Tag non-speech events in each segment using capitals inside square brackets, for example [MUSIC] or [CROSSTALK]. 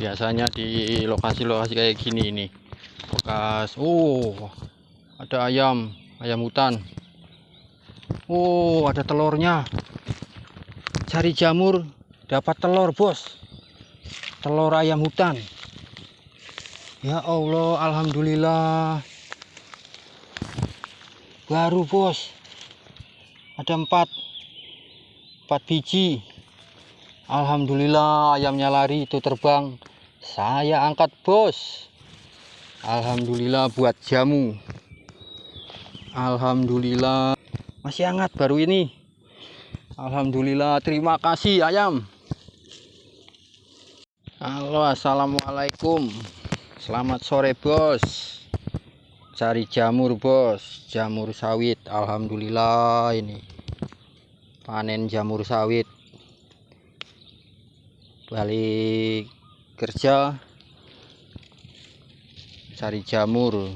biasanya di lokasi-lokasi kayak gini ini. Bekas oh ada ayam ayam hutan. Oh ada telurnya. Cari jamur dapat telur bos. Telur ayam hutan. Ya Allah Alhamdulillah. Baru bos. Ada empat. Empat biji. Alhamdulillah ayamnya lari itu terbang saya angkat bos. Alhamdulillah buat jamu. Alhamdulillah. Masih hangat baru ini. Alhamdulillah terima kasih ayam. Halo Assalamualaikum. Selamat sore bos. Cari jamur bos. Jamur sawit Alhamdulillah ini. Panen jamur sawit. Balik kerja Cari jamur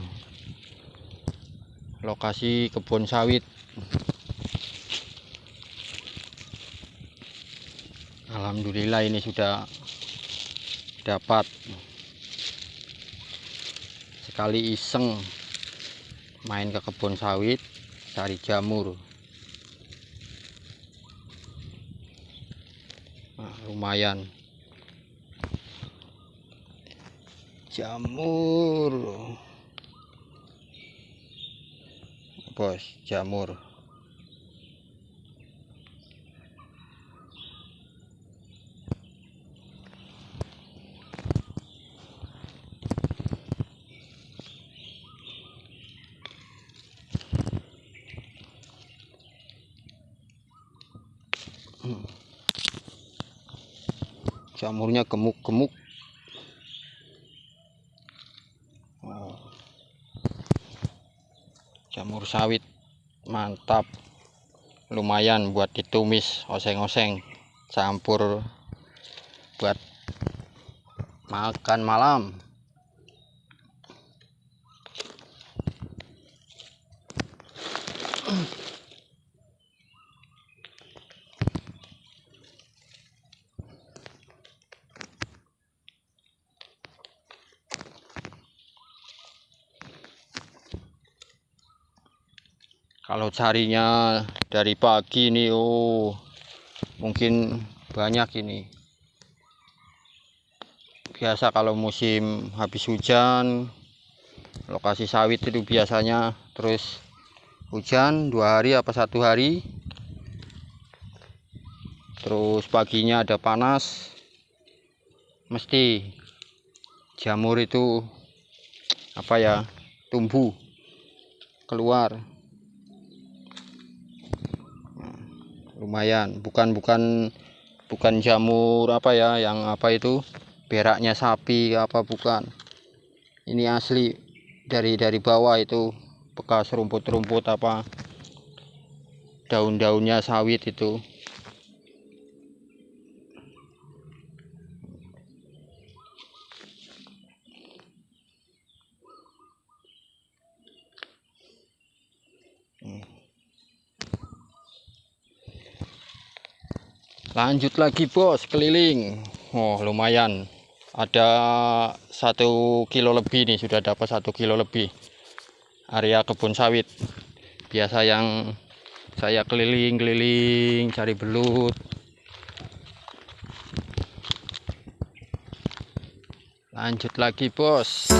Lokasi kebun sawit. Alhamdulillah ini sudah dapat. Sekali iseng main ke kebun sawit cari jamur. Nah, lumayan jamur. Bos jamur. Jamurnya gemuk-gemuk sawit. Mantap. Lumayan buat ditumis oseng-oseng campur buat makan malam [CLEARS THROAT] kalau carinya dari pagi nih oh mungkin banyak ini. Biasa kalau musim habis hujan lokasi sawit itu biasanya terus hujan dua hari apa satu hari. Terus paginya ada panas mesti jamur itu apa ya tumbuh keluar lumayan. Bukan bukan bukan jamur apa ya yang apa itu beraknya sapi apa bukan. Ini asli dari dari bawah itu bekas rumput-rumput apa daun-daunnya sawit itu lanjut lagi bos keliling. Oh lumayan. Ada satu kilo lebih nih sudah dapat satu kilo lebih. Area kebun sawit. Biasa yang saya keliling-keliling cari belut. Lanjut lagi bos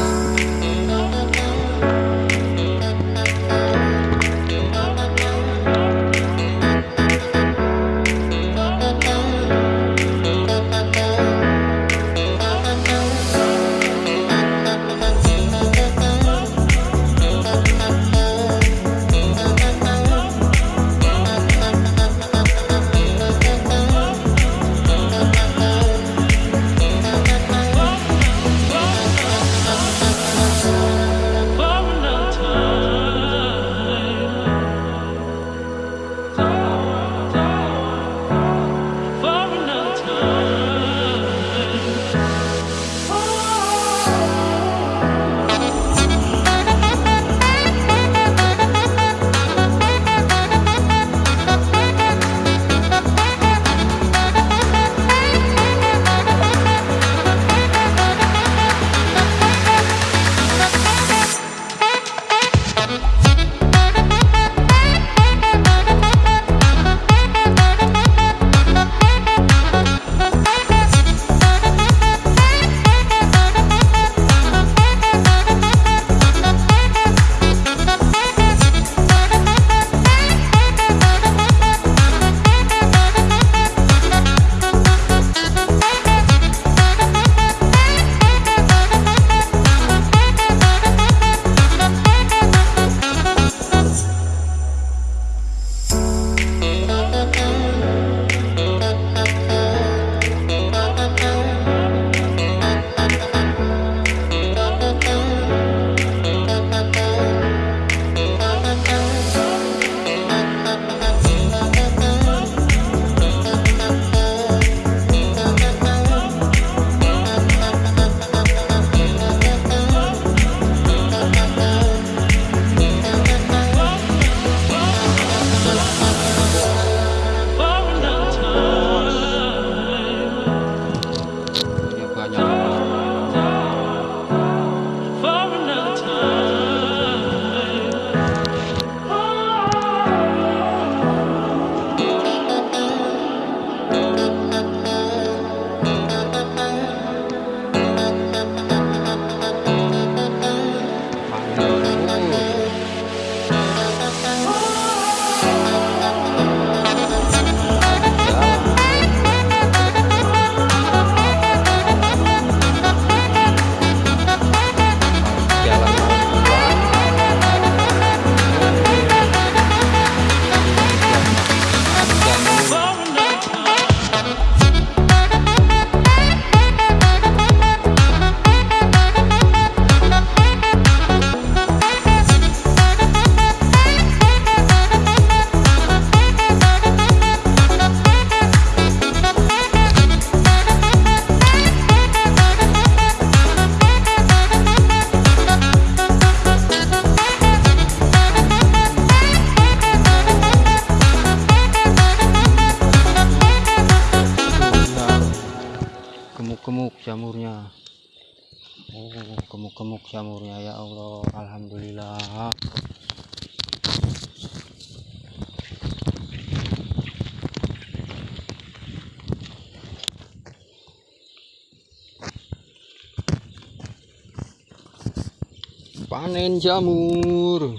panen jamur.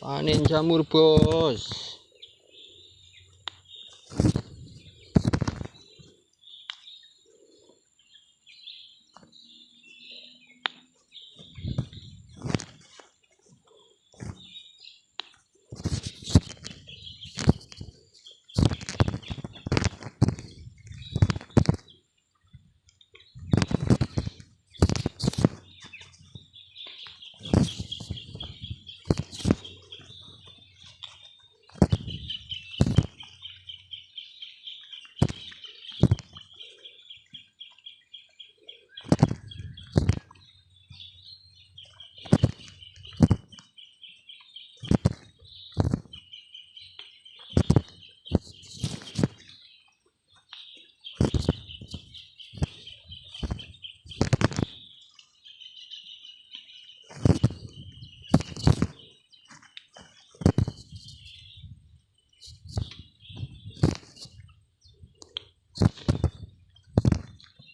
Panen jamur bos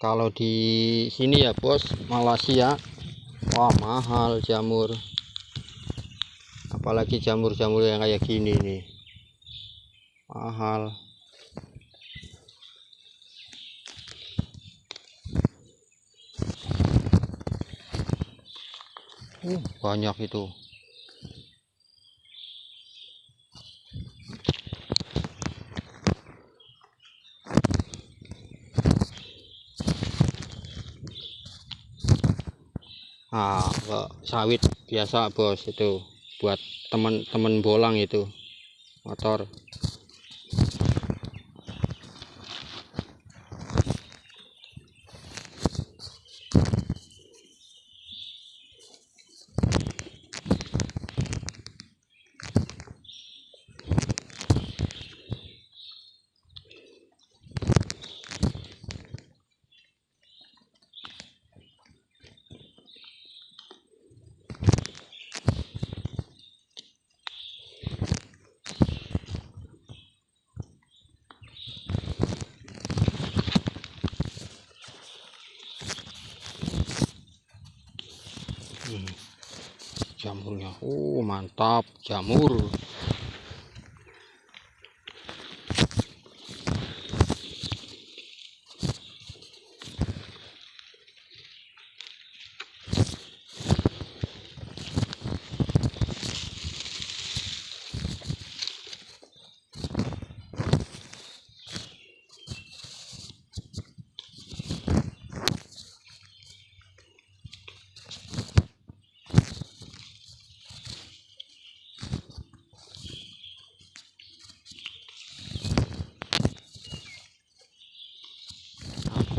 kalau di sini ya bos Malaysia wah mahal jamur. Apalagi jamur-jamur yang kayak gini nih. Mahal. Uh, banyak itu ah sawit biasa bos itu. Buat teman-teman bolang itu. Motor jamurnya oh mantap. Jamur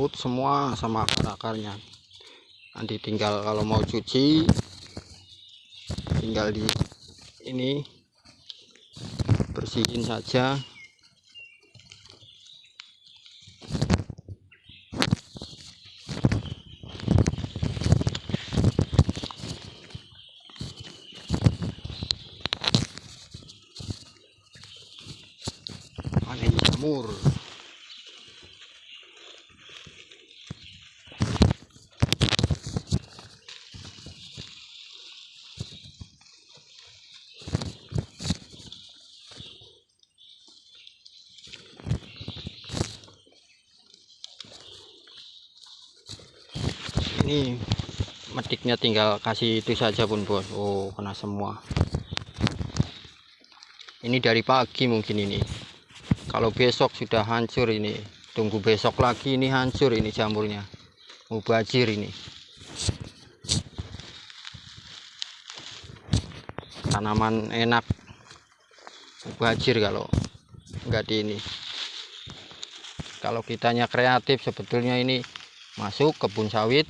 takut semua sama akar-akarnya. Nanti tinggal kalau mau cuci tinggal di ini bersihin saja. Panen jamur ini metiknya tinggal kasih itu saja pun bos. Oh kena semua. Ini dari pagi mungkin ini. Kalau besok sudah hancur ini tunggu besok lagi ini hancur ini jamurnya. Mubajir ini. Tanaman enak. Mubajir kalau enggak di ini. Kalau kitanya kreatif sebetulnya ini masuk kebun sawit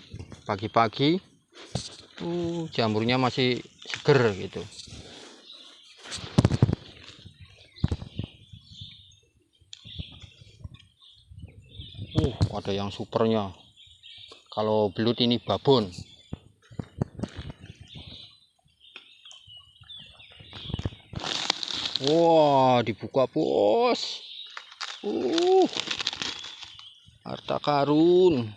pagi-pagi uh jamurnya masih seger gitu. Uh ada yang supernya. Kalau belut ini babon. Wah dibuka bos. Uh harta karun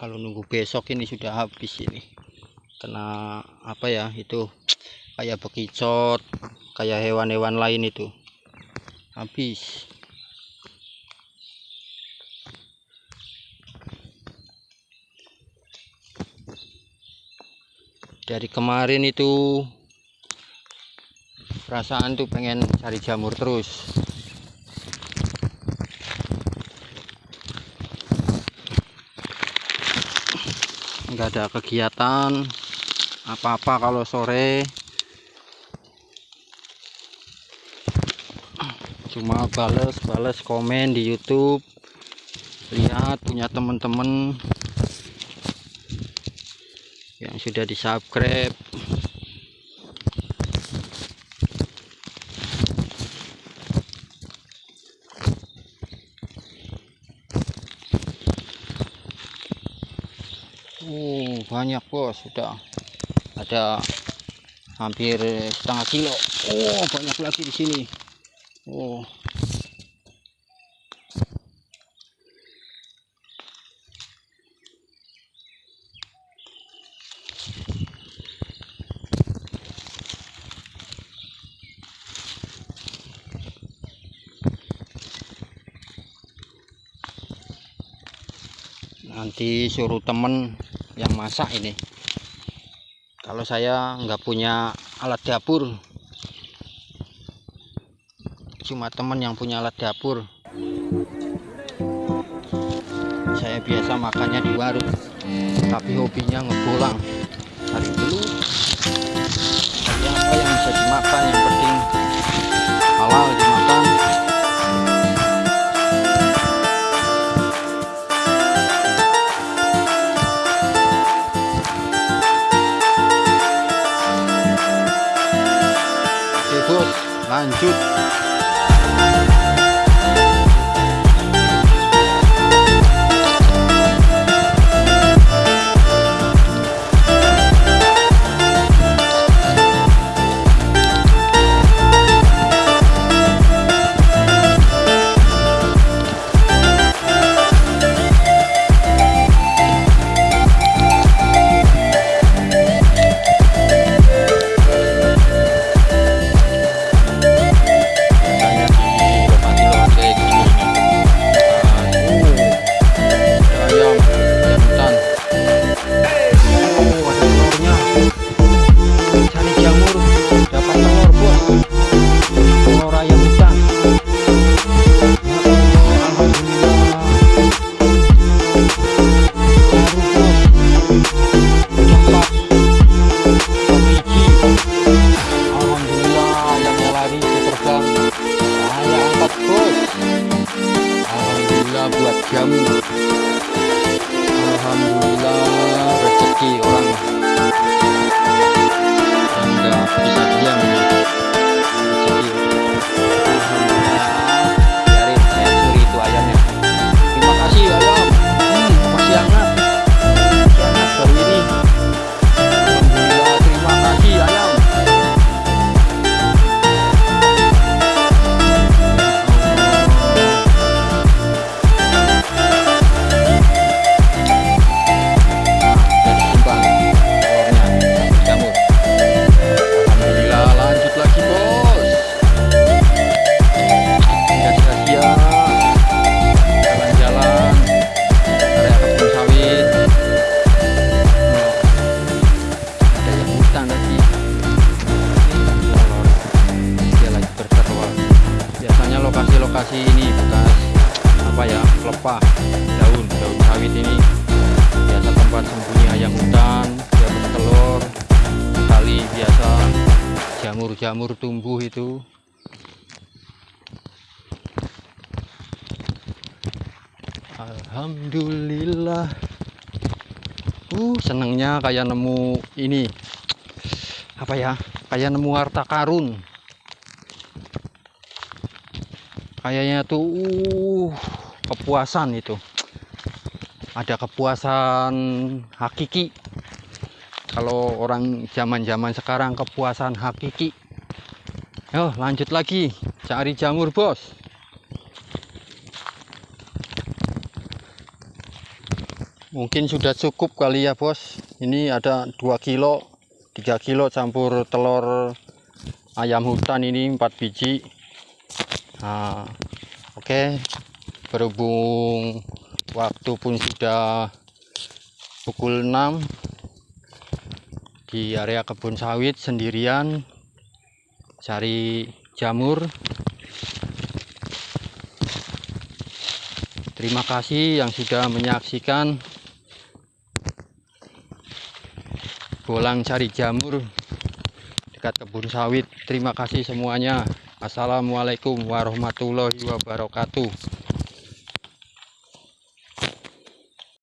kalau nunggu besok ini sudah habis ini. Kena apa ya itu [TSK] kayak bekicot kayak hewan-hewan lain itu. Habis. Dari kemarin itu perasaan tuh pengen cari jamur terus nggak ada kegiatan apa-apa kalau sore. Cuma bales-bales komen di YouTube lihat punya teman-teman yang sudah di subscribe uh banyak bos. Sudah ada hampir setengah kilo. Oh banyak lagi di sini. Oh nanti suruh temen yang masak ini. Kalau saya nggak punya alat dapur. Cuma temen yang punya alat dapur. Saya biasa makannya di warung tapi hobinya ngebolang. Cari dulu. Cari apa yang bisa dimakan yang penting halal dimakan 那你就 kayak nemu ini. Apa ya? Kayak nemu harta karun. Kayaknya tuh uh kepuasan itu. Ada kepuasan hakiki. Kalau orang zaman-zaman sekarang kepuasan hakiki. Yo lanjut lagi. Cari jamur bos. Mungkin sudah cukup kali ya bos ini ada 2 kilo 3 kilo campur telur ayam hutan ini 4 biji. Nah, oke. Okay. berhubung waktu pun sudah pukul 6 di area kebun sawit sendirian cari jamur. Terima kasih yang sudah menyaksikan bolang cari jamur dekat kebun sawit. Terima kasih semuanya. Assalamualaikum warahmatullahi wabarakatuh